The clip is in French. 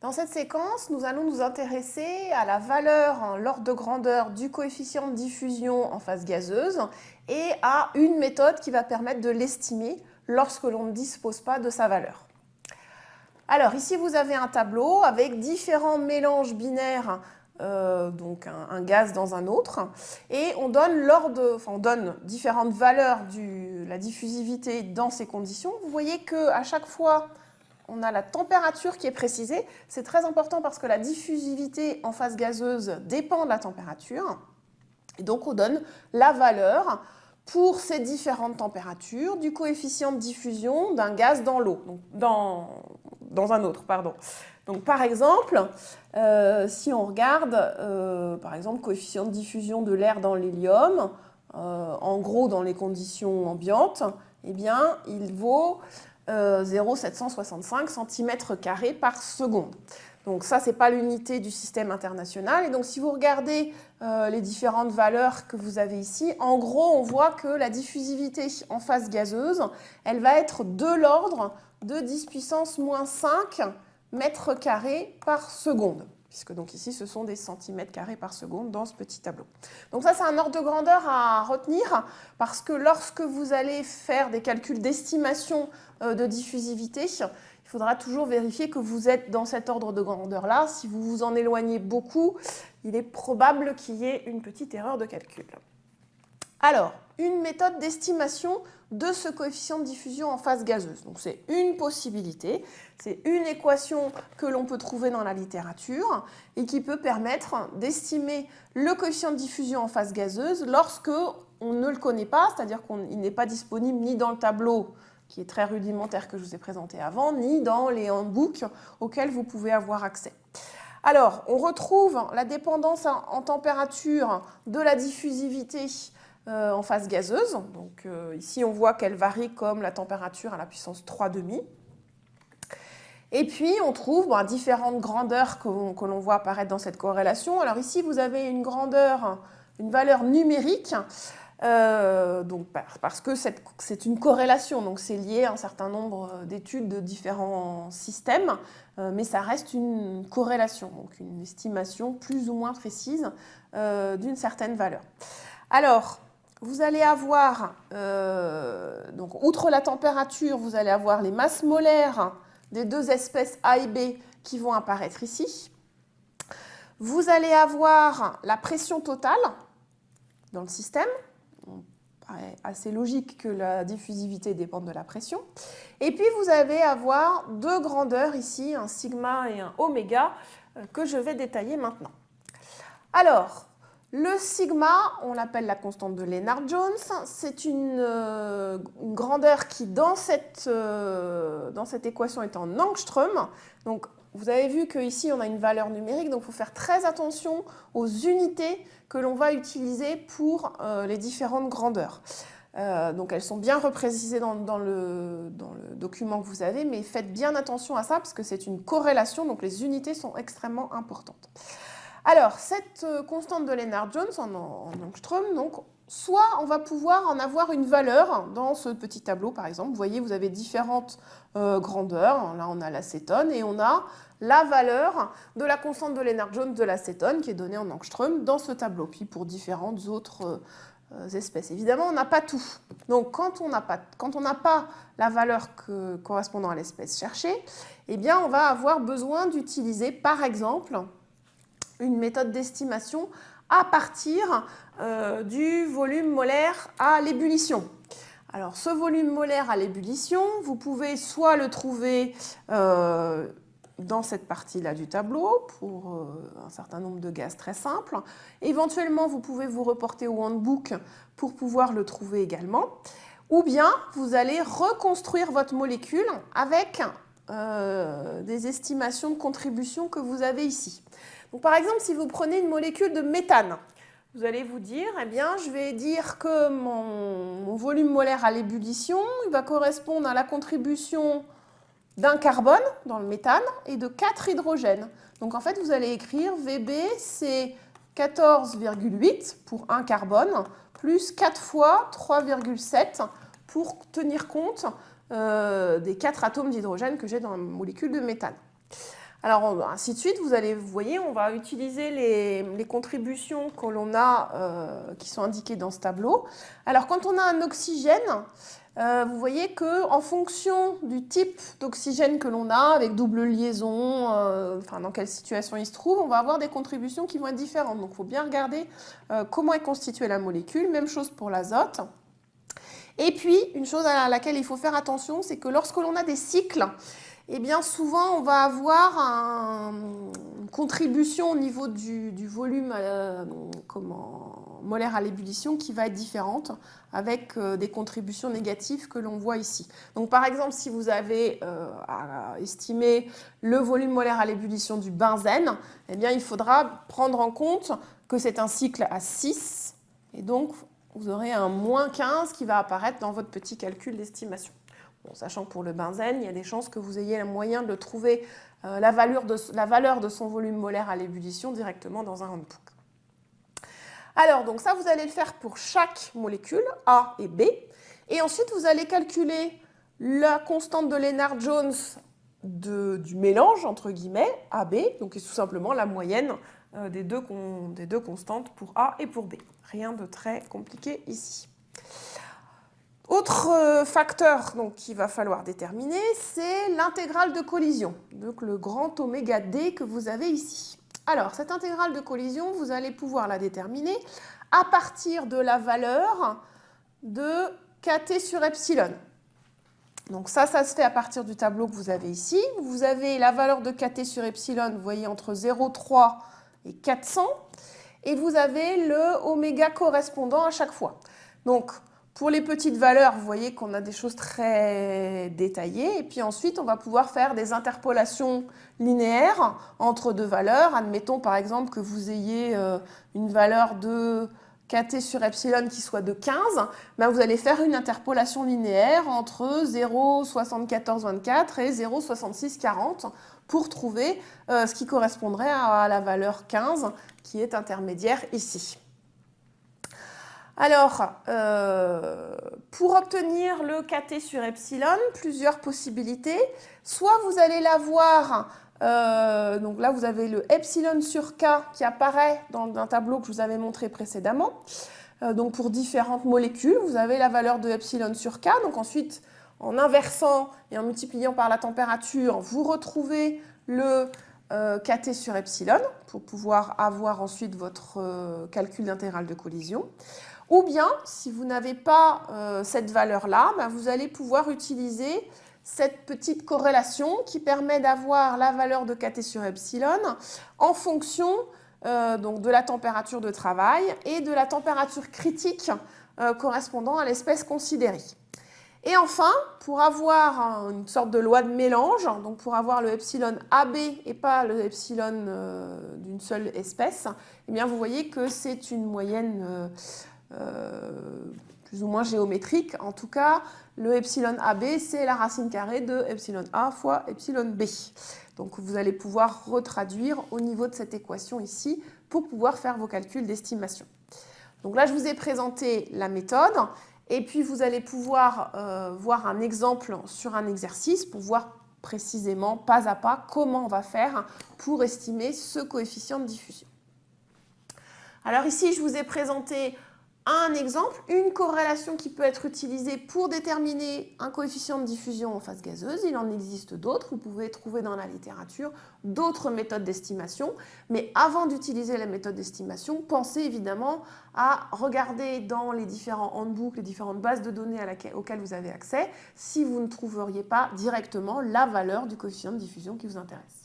Dans cette séquence, nous allons nous intéresser à la valeur en l'ordre de grandeur du coefficient de diffusion en phase gazeuse et à une méthode qui va permettre de l'estimer lorsque l'on ne dispose pas de sa valeur. Alors ici, vous avez un tableau avec différents mélanges binaires, euh, donc un, gaz dans un autre, et on donne, on donne différentes valeurs de la diffusivité dans ces conditions. Vous voyez qu'à chaque fois, on a la température qui est précisée. C'est très important parce que la diffusivité en phase gazeuse dépend de la température. Et donc, on donne la valeur pour ces différentes températures du coefficient de diffusion d'un gaz dans l'eau, dans, un autre, pardon. Donc, par exemple, euh, si on regarde, euh, par exemple, coefficient de diffusion de l'air dans l'hélium, euh, en gros, dans les conditions ambiantes, eh bien, il vaut 0,765 cm par seconde. Donc ça, ce n'est pas l'unité du système international. Et donc si vous regardez euh, les différentes valeurs que vous avez ici, en gros, on voit que la diffusivité en phase gazeuse, elle va être de l'ordre de 10 puissance moins 5 mètres carrés par seconde puisque donc ici, ce sont des centimètres carrés par seconde dans ce petit tableau. Donc ça, c'est un ordre de grandeur à retenir, parce que lorsque vous allez faire des calculs d'estimation euh, de diffusivité, il faudra toujours vérifier que vous êtes dans cet ordre de grandeur-là. Si vous vous en éloignez beaucoup, il est probable qu'il y ait une petite erreur de calcul. Alors, une méthode d'estimation de ce coefficient de diffusion en phase gazeuse. Donc c'est une possibilité, c'est une équation que l'on peut trouver dans la littérature et qui peut permettre d'estimer le coefficient de diffusion en phase gazeuse lorsque on ne le connaît pas, c'est-à-dire qu'il n'est pas disponible ni dans le tableau qui est très rudimentaire que je vous ai présenté avant, ni dans les handbooks auxquels vous pouvez avoir accès. Alors, on retrouve la dépendance en température de la diffusivité euh, en phase gazeuse. Donc euh, ici, on voit qu'elle varie comme la température à la puissance 3,5. Et puis, on trouve différentes grandeurs que, l'on voit apparaître dans cette corrélation. Alors ici, vous avez une grandeur, une valeur numérique, euh, donc, parce que c'est une corrélation, donc c'est lié à un certain nombre d'études de différents systèmes, mais ça reste une corrélation, donc une estimation plus ou moins précise d'une certaine valeur. Alors, vous allez avoir, euh, donc outre la température, vous allez avoir les masses molaires des deux espèces A et B qui vont apparaître ici. Vous allez avoir la pression totale dans le système. Assez logique que la diffusivité dépende de la pression. Et puis vous allez avoir deux grandeurs ici, un sigma et un oméga, euh, que je vais détailler maintenant. Alors, le sigma, on l'appelle la constante de Lennard-Jones. C'est une, euh, grandeur qui, dans cette, euh, cette, équation, est en angstrom. Donc, vous avez vu qu'ici, on a une valeur numérique, donc il faut faire très attention aux unités que l'on va utiliser pour euh, les différentes grandeurs. donc, elles sont bien reprécisées dans, le, document que vous avez, mais faites bien attention à ça parce que c'est une corrélation, donc les unités sont extrêmement importantes. Alors, cette euh, constante de Lennard-Jones en, en, donc, soit on va pouvoir en avoir une valeur dans ce petit tableau, par exemple. Vous voyez, vous avez différentes euh, grandeurs. Là, on a l'acétone et on a la valeur de la constante de Lennard-Jones de l'acétone qui est donnée en angstrom dans ce tableau. Puis pour différentes autres euh, espèces. Évidemment, on n'a pas tout. Donc, quand on n'a pas, pas, la valeur correspondant à l'espèce cherchée, eh bien, on va avoir besoin d'utiliser, par exemple, une méthode d'estimation à partir euh, du volume molaire à l'ébullition. Alors ce volume molaire à l'ébullition, vous pouvez soit le trouver euh, dans cette partie-là du tableau pour euh, un certain nombre de gaz très simples. Éventuellement, vous pouvez vous reporter au handbook pour pouvoir le trouver également. Ou bien, vous allez reconstruire votre molécule avec des estimations de contribution que vous avez ici par exemple, si vous prenez une molécule de méthane, vous allez vous dire, eh bien, je vais dire que mon, volume molaire à l'ébullition, va correspondre à la contribution d'un carbone dans le méthane et de 4 hydrogènes. Donc en fait, vous allez écrire VB, c'est 14,8 pour un carbone, plus 4 fois 3,7 pour tenir compte euh, des 4 atomes d'hydrogène que j'ai dans la molécule de méthane. Alors, ainsi de suite, vous allez, vous voyez, on va utiliser les, contributions que l'on a, euh, qui sont indiquées dans ce tableau. Alors, quand on a un oxygène, euh, vous voyez qu'en fonction du type d'oxygène que l'on a, avec double liaison, euh, enfin, dans quelle situation il se trouve, on va avoir des contributions qui vont être différentes. Donc, il faut bien regarder comment est constituée la molécule. Même chose pour l'azote. Et puis, une chose à laquelle il faut faire attention, c'est que lorsque l'on a des cycles, eh bien souvent on va avoir une contribution au niveau du, volume euh, molaire à l'ébullition qui va être différente avec euh, des contributions négatives que l'on voit ici. Donc par exemple, si vous avez euh, estimé le volume molaire à l'ébullition du benzène, eh bien il faudra prendre en compte que c'est un cycle à 6 et donc vous aurez un moins 15 qui va apparaître dans votre petit calcul d'estimation sachant que pour le benzène, il y a des chances que vous ayez le moyen de trouver euh, la, valeur de, son volume molaire à l'ébullition directement dans un handbook. Alors, donc ça, vous allez le faire pour chaque molécule, A et B. Et ensuite, vous allez calculer la constante de Lennard-Jones du mélange, entre guillemets, AB, donc c'est tout simplement la moyenne euh, des deux constantes pour A et pour B. Rien de très compliqué ici. Autre euh, facteur qu'il va falloir déterminer, c'est l'intégrale de collision, donc le grand oméga D que vous avez ici. Alors, cette intégrale de collision, vous allez pouvoir la déterminer à partir de la valeur de kT sur epsilon. Donc ça, ça se fait à partir du tableau que vous avez ici. Vous avez la valeur de kT sur epsilon, vous voyez, entre 0,3 et 400. Et vous avez le oméga correspondant à chaque fois. Donc, pour les petites valeurs, vous voyez qu'on a des choses très détaillées. Et puis ensuite, on va pouvoir faire des interpolations linéaires entre deux valeurs. Admettons par exemple que vous ayez euh, une valeur de kt sur epsilon qui soit de 15, ben vous allez faire une interpolation linéaire entre 0,7424 et 0,6640 pour trouver euh, ce qui correspondrait à la valeur 15 qui est intermédiaire ici. Alors, euh, pour obtenir le kt sur epsilon, plusieurs possibilités. Soit vous allez l'avoir, euh, donc là vous avez le epsilon sur k qui apparaît dans un tableau que je vous avais montré précédemment. Euh, donc pour différentes molécules, vous avez la valeur de epsilon sur k. Donc ensuite, en inversant et en multipliant par la température, vous retrouvez le kt sur epsilon pour pouvoir avoir ensuite votre calcul d'intégrale de collision. Ou bien, si vous n'avez pas euh, cette valeur-là, ben, vous allez pouvoir utiliser cette petite corrélation qui permet d'avoir la valeur de kT sur epsilon en fonction euh, donc de la température de travail et de la température critique euh, correspondant à l'espèce considérée. Et enfin, pour avoir une sorte de loi de mélange, donc pour avoir le epsilon AB et pas le epsilon d'une seule espèce, eh bien vous voyez que c'est une moyenne plus ou moins géométrique. En tout cas, le epsilon AB, c'est la racine carrée de epsilon A fois epsilon B. Donc vous allez pouvoir retraduire au niveau de cette équation ici pour pouvoir faire vos calculs d'estimation. Donc là, je vous ai présenté la méthode et puis vous allez pouvoir euh, voir un exemple sur un exercice pour voir précisément, pas à pas, comment on va faire pour estimer ce coefficient de diffusion. Alors ici, je vous ai présenté un exemple, une corrélation qui peut être utilisée pour déterminer un coefficient de diffusion en phase gazeuse. Il en existe d'autres, vous pouvez trouver dans la littérature d'autres méthodes d'estimation. Mais avant d'utiliser la méthode d'estimation, pensez évidemment à regarder dans les différents handbooks, les différentes bases de données auxquelles vous avez accès, si vous ne trouveriez pas directement la valeur du coefficient de diffusion qui vous intéresse.